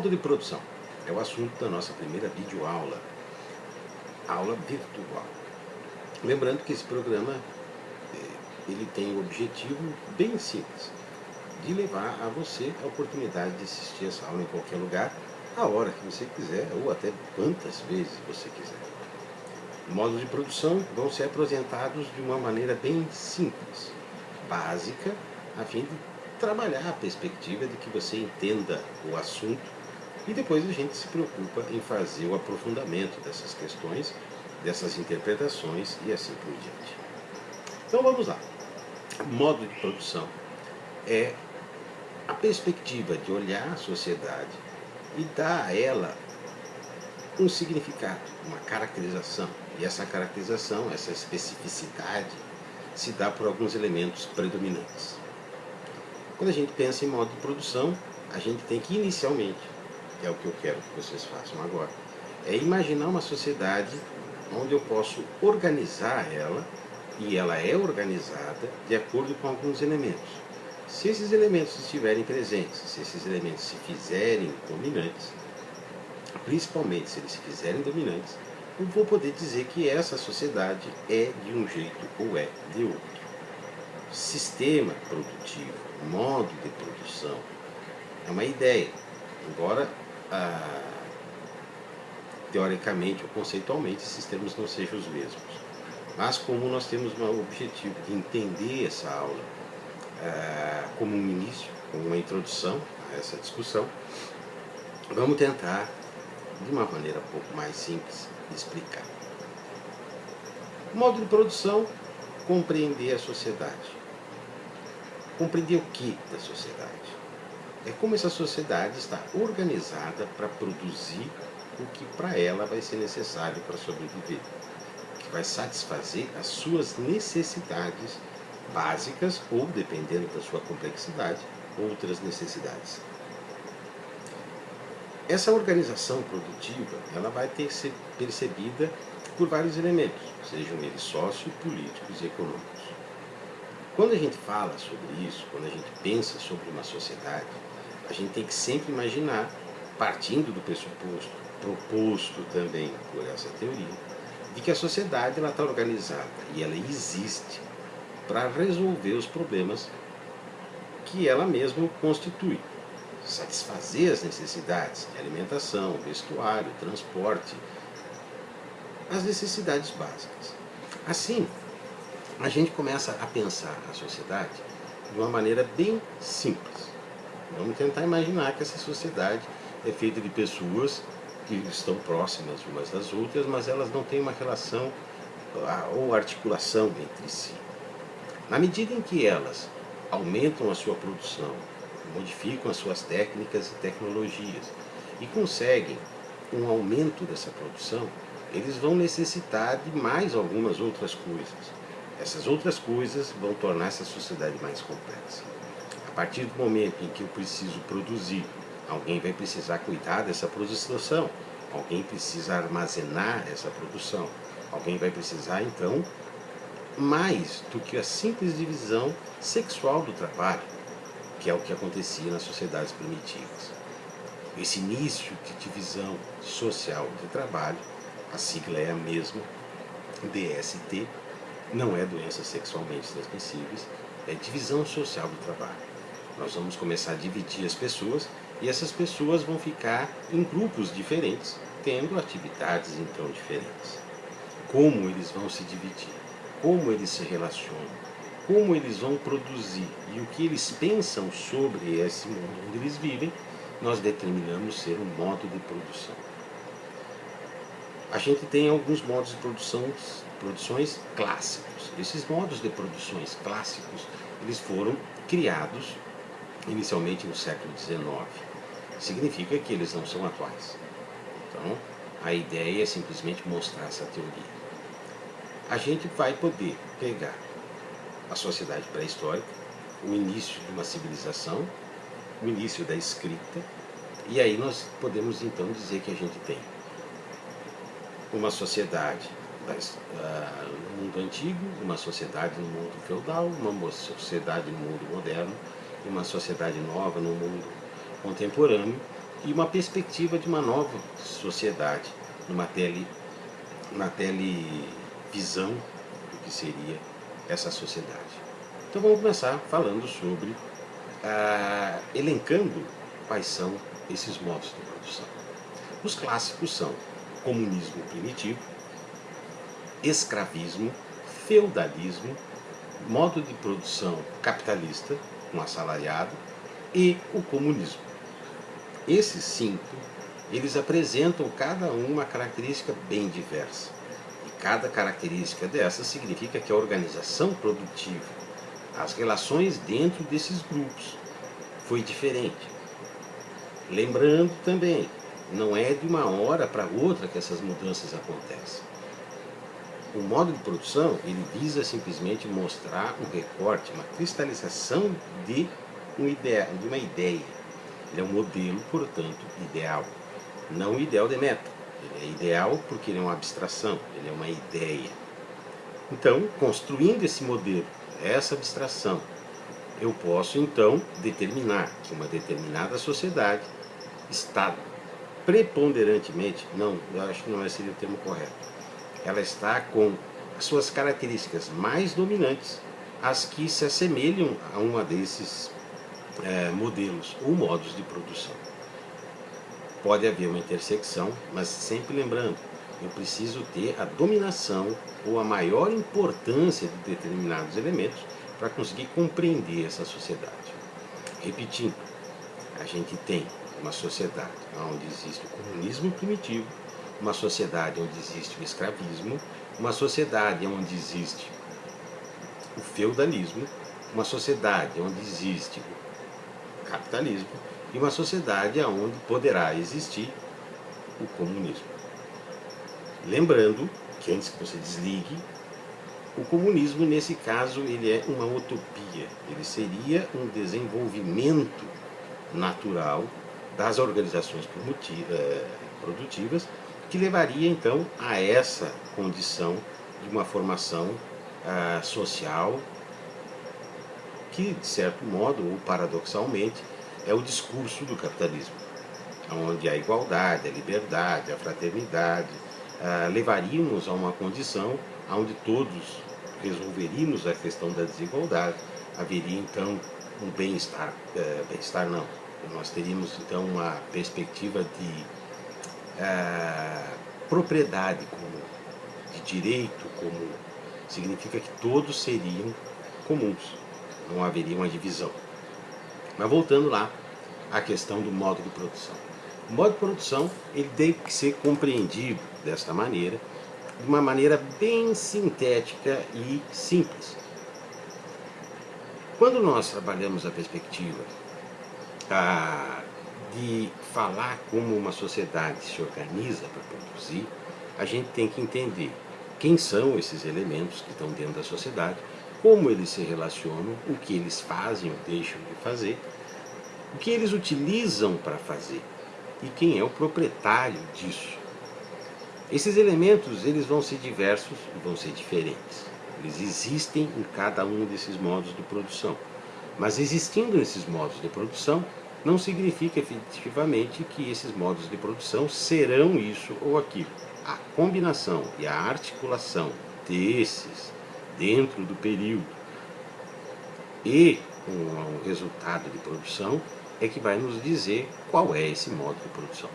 Modo de produção é o assunto da nossa primeira videoaula, aula virtual. Lembrando que esse programa eh, ele tem o objetivo bem simples, de levar a você a oportunidade de assistir essa aula em qualquer lugar, a hora que você quiser, ou até quantas vezes você quiser. Modos de produção vão ser apresentados de uma maneira bem simples, básica, a fim de trabalhar a perspectiva de que você entenda o assunto e depois a gente se preocupa em fazer o aprofundamento dessas questões, dessas interpretações e assim por diante. Então vamos lá. Modo de produção é a perspectiva de olhar a sociedade e dar a ela um significado, uma caracterização. E essa caracterização, essa especificidade, se dá por alguns elementos predominantes. Quando a gente pensa em modo de produção, a gente tem que inicialmente, é o que eu quero que vocês façam agora, é imaginar uma sociedade onde eu posso organizar ela, e ela é organizada de acordo com alguns elementos. Se esses elementos estiverem presentes, se esses elementos se fizerem dominantes, principalmente se eles se fizerem dominantes, eu vou poder dizer que essa sociedade é de um jeito ou é de outro. Sistema produtivo, modo de produção, é uma ideia, embora ah, teoricamente ou conceitualmente esses termos não sejam os mesmos. Mas como nós temos um objetivo de entender essa aula ah, como um início, como uma introdução a essa discussão, vamos tentar, de uma maneira um pouco mais simples, explicar. O modo de produção, compreender a sociedade. Compreender o que da sociedade? É como essa sociedade está organizada para produzir o que para ela vai ser necessário para sobreviver, que vai satisfazer as suas necessidades básicas ou, dependendo da sua complexidade, outras necessidades. Essa organização produtiva ela vai ter que ser percebida por vários elementos, sejam eles sócio, políticos e econômicos. Quando a gente fala sobre isso, quando a gente pensa sobre uma sociedade, a gente tem que sempre imaginar, partindo do pressuposto, proposto também por essa teoria, de que a sociedade está organizada e ela existe para resolver os problemas que ela mesma constitui. Satisfazer as necessidades de alimentação, vestuário, transporte, as necessidades básicas. Assim, a gente começa a pensar a sociedade de uma maneira bem simples. Vamos tentar imaginar que essa sociedade é feita de pessoas que estão próximas umas das outras, mas elas não têm uma relação ou articulação entre si. Na medida em que elas aumentam a sua produção, modificam as suas técnicas e tecnologias e conseguem um aumento dessa produção, eles vão necessitar de mais algumas outras coisas. Essas outras coisas vão tornar essa sociedade mais complexa. A partir do momento em que eu preciso produzir, alguém vai precisar cuidar dessa produção, alguém precisa armazenar essa produção, alguém vai precisar, então, mais do que a simples divisão sexual do trabalho, que é o que acontecia nas sociedades primitivas. Esse início de divisão social de trabalho, a sigla é a mesma, DST, não é doenças sexualmente transmissíveis, é divisão social do trabalho. Nós vamos começar a dividir as pessoas e essas pessoas vão ficar em grupos diferentes, tendo atividades então diferentes. Como eles vão se dividir, como eles se relacionam, como eles vão produzir e o que eles pensam sobre esse mundo onde eles vivem, nós determinamos ser um modo de produção. A gente tem alguns modos de produção produções clássicos. Esses modos de produções clássicos, eles foram criados inicialmente no século XIX. Significa que eles não são atuais. Então, a ideia é simplesmente mostrar essa teoria. A gente vai poder pegar a sociedade pré-histórica, o início de uma civilização, o início da escrita, e aí nós podemos então dizer que a gente tem uma sociedade uh, no mundo antigo, uma sociedade no mundo feudal, uma sociedade no mundo moderno, uma sociedade nova no mundo contemporâneo, e uma perspectiva de uma nova sociedade, numa tele, uma televisão do que seria essa sociedade. Então vamos começar falando sobre, ah, elencando quais são esses modos de produção. Os clássicos são comunismo primitivo, escravismo, feudalismo, modo de produção capitalista, um assalariado, e o comunismo. Esses cinco, eles apresentam cada um uma característica bem diversa. E cada característica dessa significa que a organização produtiva, as relações dentro desses grupos, foi diferente. Lembrando também, não é de uma hora para outra que essas mudanças acontecem. O modo de produção, ele visa simplesmente mostrar um recorte, uma cristalização de, ideia, de uma ideia. Ele é um modelo, portanto, ideal. Não ideal de meta. Ele é ideal porque ele é uma abstração, ele é uma ideia. Então, construindo esse modelo, essa abstração, eu posso então determinar que uma determinada sociedade está preponderantemente, não, eu acho que não seria o termo correto, ela está com as suas características mais dominantes, as que se assemelham a uma desses é, modelos ou modos de produção. Pode haver uma intersecção, mas sempre lembrando, eu preciso ter a dominação ou a maior importância de determinados elementos para conseguir compreender essa sociedade. Repetindo, a gente tem uma sociedade onde existe o comunismo primitivo, uma sociedade onde existe o escravismo, uma sociedade onde existe o feudalismo, uma sociedade onde existe o capitalismo e uma sociedade onde poderá existir o comunismo. Lembrando que antes que você desligue, o comunismo nesse caso ele é uma utopia, ele seria um desenvolvimento natural das organizações eh, produtivas que levaria então a essa condição de uma formação ah, social que, de certo modo, ou paradoxalmente, é o discurso do capitalismo, onde a igualdade, a liberdade, a fraternidade ah, levaríamos a uma condição onde todos resolveríamos a questão da desigualdade, haveria então um bem-estar, eh, bem-estar não, nós teríamos então uma perspectiva de é, propriedade como de direito, como significa que todos seriam comuns, não haveria uma divisão. Mas voltando lá à questão do modo de produção. O modo de produção ele tem que ser compreendido desta maneira, de uma maneira bem sintética e simples. Quando nós trabalhamos a perspectiva ah, de falar como uma sociedade se organiza para produzir, a gente tem que entender quem são esses elementos que estão dentro da sociedade, como eles se relacionam, o que eles fazem ou deixam de fazer, o que eles utilizam para fazer e quem é o proprietário disso. Esses elementos eles vão ser diversos e vão ser diferentes. Eles existem em cada um desses modos de produção. Mas existindo esses modos de produção, não significa efetivamente que esses modos de produção serão isso ou aquilo. A combinação e a articulação desses dentro do período e o resultado de produção é que vai nos dizer qual é esse modo de produção.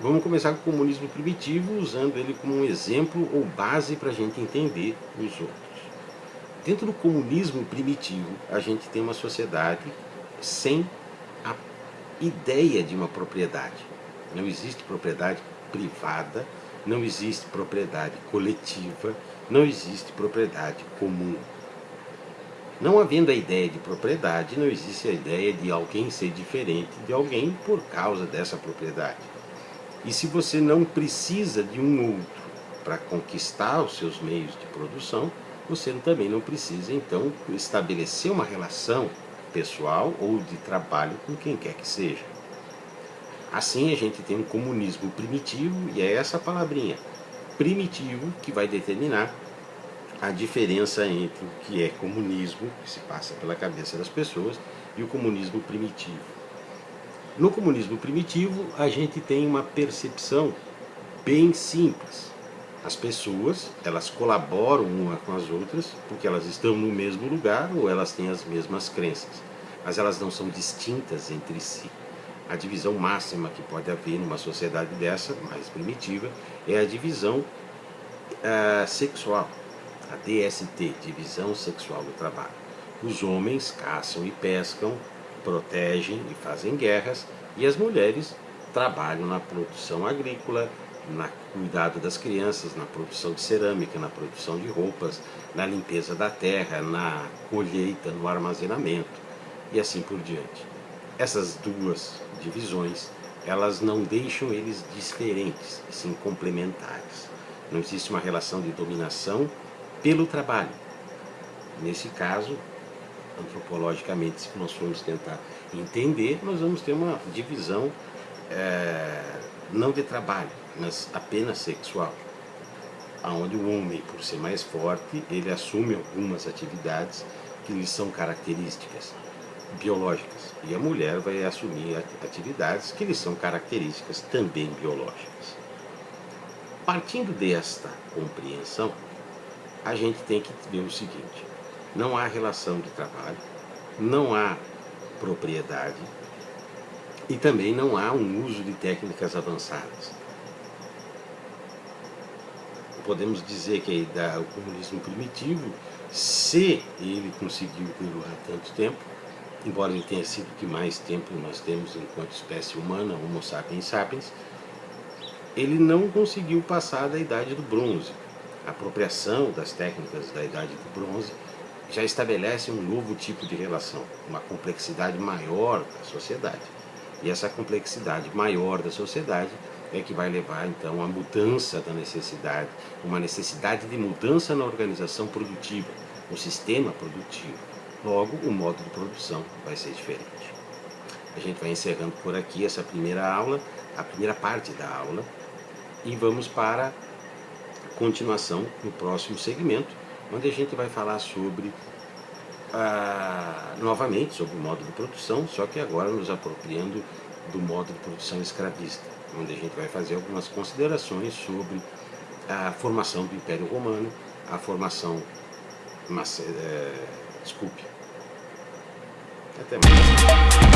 Vamos começar com o comunismo primitivo, usando ele como um exemplo ou base para a gente entender os outros. Dentro do comunismo primitivo, a gente tem uma sociedade sem a ideia de uma propriedade. Não existe propriedade privada, não existe propriedade coletiva, não existe propriedade comum. Não havendo a ideia de propriedade, não existe a ideia de alguém ser diferente de alguém por causa dessa propriedade. E se você não precisa de um outro para conquistar os seus meios de produção, você também não precisa, então, estabelecer uma relação pessoal ou de trabalho com quem quer que seja. Assim a gente tem um comunismo primitivo, e é essa palavrinha, primitivo, que vai determinar a diferença entre o que é comunismo, que se passa pela cabeça das pessoas, e o comunismo primitivo. No comunismo primitivo, a gente tem uma percepção bem simples. As pessoas, elas colaboram uma com as outras porque elas estão no mesmo lugar ou elas têm as mesmas crenças, mas elas não são distintas entre si. A divisão máxima que pode haver numa sociedade dessa, mais primitiva, é a divisão uh, sexual, a DST, Divisão Sexual do Trabalho. Os homens caçam e pescam, protegem e fazem guerras, e as mulheres trabalham na produção agrícola, no cuidado das crianças, na produção de cerâmica, na produção de roupas, na limpeza da terra, na colheita, no armazenamento e assim por diante. Essas duas divisões, elas não deixam eles diferentes, sim complementares. Não existe uma relação de dominação pelo trabalho. Nesse caso, antropologicamente, se nós formos tentar entender, nós vamos ter uma divisão é, não de trabalho, mas apenas sexual. Onde o homem, por ser mais forte, ele assume algumas atividades que lhe são características biológicas. E a mulher vai assumir atividades que lhe são características também biológicas. Partindo desta compreensão, a gente tem que ver o seguinte, não há relação de trabalho, não há propriedade e também não há um uso de técnicas avançadas. Podemos dizer que o comunismo primitivo, se ele conseguiu durar tanto tempo, embora ele tenha sido que mais tempo nós temos enquanto espécie humana, Homo sapiens sapiens, ele não conseguiu passar da idade do bronze. A apropriação das técnicas da idade do bronze já estabelece um novo tipo de relação, uma complexidade maior da sociedade. E essa complexidade maior da sociedade é que vai levar então à mudança da necessidade, uma necessidade de mudança na organização produtiva, no sistema produtivo. Logo, o modo de produção vai ser diferente. A gente vai encerrando por aqui essa primeira aula, a primeira parte da aula, e vamos para a continuação no próximo segmento, onde a gente vai falar sobre, ah, novamente, sobre o modo de produção, só que agora nos apropriando do modo de produção escravista, onde a gente vai fazer algumas considerações sobre a formação do Império Romano, a formação, mas, é, desculpe, até mais.